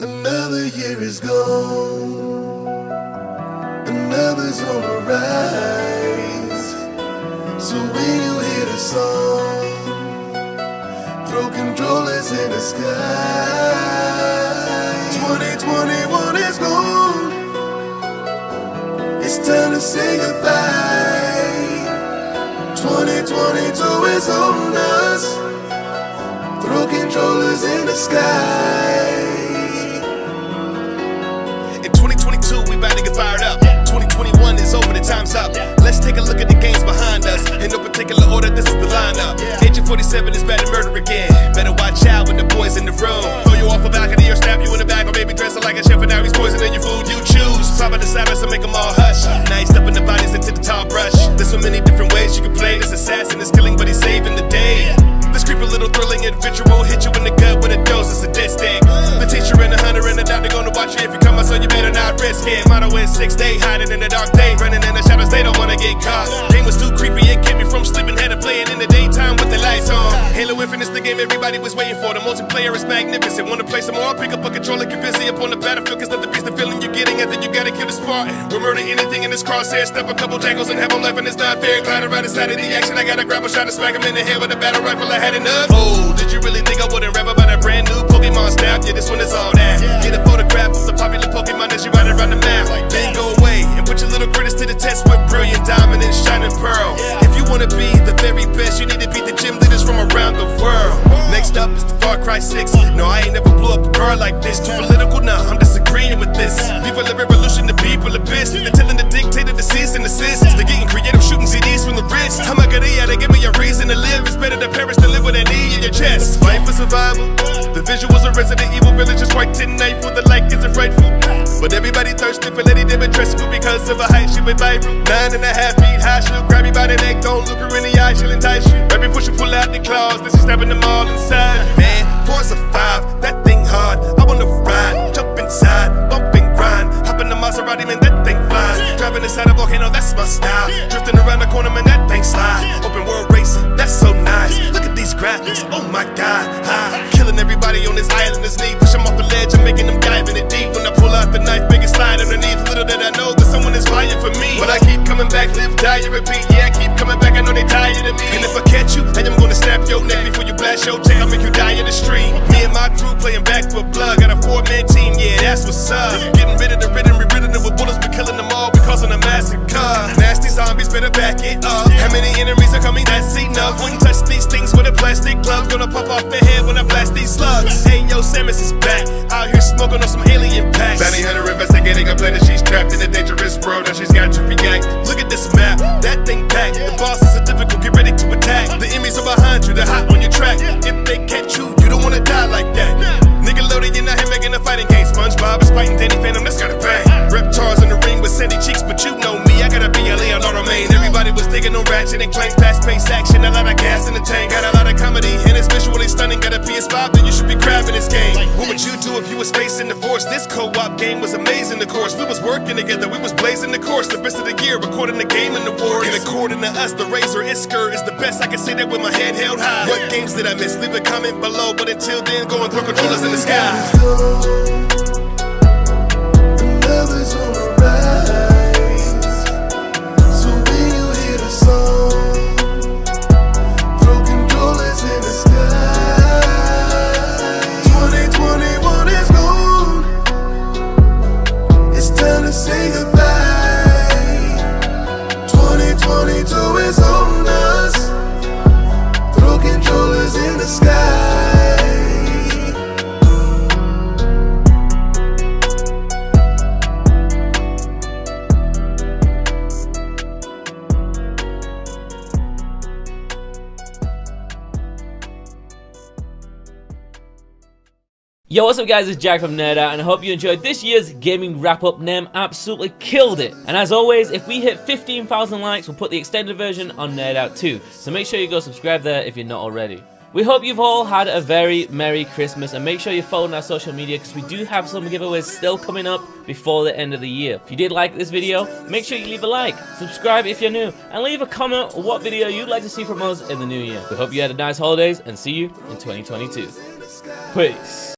Another year is gone, another's on the rise. So when you hear the song, throw controllers in the sky. 2021 is gone, it's time to say goodbye. 2022 is on us, throw controllers in the sky. In 2022, we about to get fired up. 2021 is over, the time's up. Let's take a look at the games behind us. In no particular order, this is the lineup. Agent 47 is better murder again. Better watch out when the boys in the room. Throw you off a balcony or stab you in the back, or maybe dress like a chef and now he's poisoning your food. You choose. Probably decide us to make them all hush. Now he's stuffing the bodies into the tall brush. There's so many different ways you can play this assassin. is is six day, hiding in the dark day, running in the shadows, they don't wanna get caught. Game was too creepy, it kept me from sleeping, had to play it in the daytime with the lights on. Halo Infinite's the game everybody was waiting for. The multiplayer is magnificent. Wanna play some more? Pick up a controller, get busy up on the battlefield, cause not the the feeling you're getting after you gotta kill the Spartan. We'll murder anything in this crosshair, step a couple jangles and have them laughing, it's not fair. Glide around inside of the action, I gotta grab a shot and smack him in the head with a battle rifle, I had enough. Oh, did you really think I wouldn't rap about a brand new Pokemon snap? Yeah, this one is all that. Get a photograph of the popular Pokemon as you ride around the map. With brilliant diamond and shining pearl. If you wanna be the very best, you need to beat the gym leaders from around the world. Next up is the Far Cry 6. No, I ain't never blew up a car like this. Too political, nah, I'm disagreeing with this. People the revolution, the people abyss. They're telling the dictator to cease and desist. They're getting creative, shooting CDs from the wrist. I'm a they give me a reason to live. It's better to perish than live with a knee in your chest. Fight for survival. The visuals of Resident Evil Village is quite delightful. The like isn't frightful. But everybody thirsty for Lady Dimitrescu because of her height, she went viral. Nine and a half feet high, she'll grab you by the neck, don't look her in the eye, she'll entice you. Right before she pull out the claws, then she stabbing them all inside. Man, Forza five, that thing hard. I wanna ride, jump inside, bump and grind. Hop in the Maserati, man, that thing flies. Driving inside a volcano, that's my style. Drifting around the corner, man, that thing slide. Open world racing, that's so nice. Look at these graphics, oh my god. High. Killing everybody on this island, this knee. Coming back, live, die, and repeat. Yeah, I keep coming back, I know they tired of me. And if I catch you, I am gonna snap your neck before you blast your. I'll make you die in the street. Me and my crew playing back for blood. Got a four man team, yeah, that's what's up. Getting rid of the ridden, rewritten it with bullets, we killing them all. We causing a massacre. Nasty zombies, better back it up. How many enemies are coming? That's enough. Wouldn't touch these things with a plastic glove. Gonna pop off the head these slugs. Hey, yo, Samus is back. Out here smoking on some alien packs. Bounty hunter investigating a planet. She's trapped in a dangerous world and she's got to react. Look at this map, that thing packed. The boss is are difficult, get ready to attack. The enemies are behind you, they're hot on your track. If they catch you, you don't wanna die like that. Nickelodeon out here making a fighting game. SpongeBob is fighting Danny Phantom, that's gotta bang. Reptars in the ring with sandy cheeks, but you know me, I gotta be a Leonardo Main. Everybody was digging on ratchet and clank, fast paced action, a lot of gas in the tank, got a lot divorce? This co-op game was amazing, of course. We was working together, we was blazing the course, the best of the year, recording the game in the wars. And according to us, the Razor Isker is the best. I can say that with my head held high. What games did I miss? Leave a comment below. But until then, go and throw controllers in the sky. Say goodbye. Yo, what's up guys, it's Jack from Nerd Out, and I hope you enjoyed this year's gaming wrap-up. Nem absolutely killed it. And as always, if we hit 15,000 likes, we'll put the extended version on Nerd Out too. So make sure you go subscribe there if you're not already. We hope you've all had a very Merry Christmas and make sure you're following our social media because we do have some giveaways still coming up before the end of the year. If you did like this video, make sure you leave a like, subscribe if you're new, and leave a comment what video you'd like to see from us in the new year. We hope you had a nice holidays and see you in 2022. Peace.